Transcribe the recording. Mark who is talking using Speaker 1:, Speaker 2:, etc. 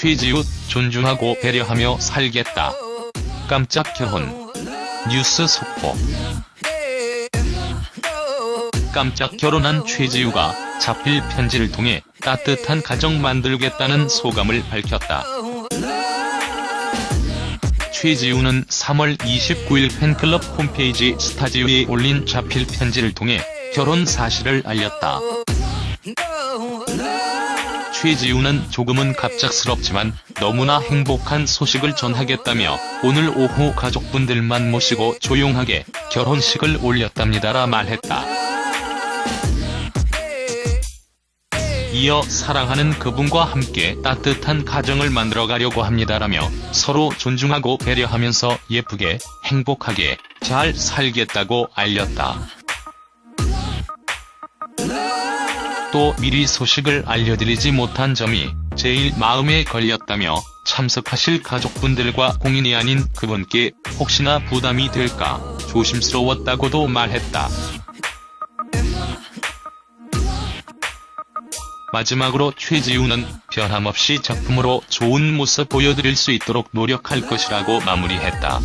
Speaker 1: 최지우 존중하고 배려하며 살겠다. 깜짝 결혼. 뉴스 속보. 깜짝 결혼한 최지우가 자필 편지를 통해 따뜻한 가정 만들겠다는 소감을 밝혔다. 최지우는 3월 29일 팬클럽 홈페이지 스타지오에 올린 자필 편지를 통해 결혼 사실을 알렸다. 최지우는 조금은 갑작스럽지만 너무나 행복한 소식을 전하겠다며 오늘 오후 가족분들만 모시고 조용하게 결혼식을 올렸답니다라 말했다. 이어 사랑하는 그분과 함께 따뜻한 가정을 만들어가려고 합니다라며 서로 존중하고 배려하면서 예쁘게 행복하게 잘 살겠다고 알렸다. 또 미리 소식을 알려드리지 못한 점이 제일 마음에 걸렸다며 참석하실 가족분들과 공인이 아닌 그분께 혹시나 부담이 될까 조심스러웠다고도 말했다. 마지막으로 최지우는 변함없이 작품으로 좋은 모습 보여드릴 수 있도록 노력할 것이라고 마무리했다.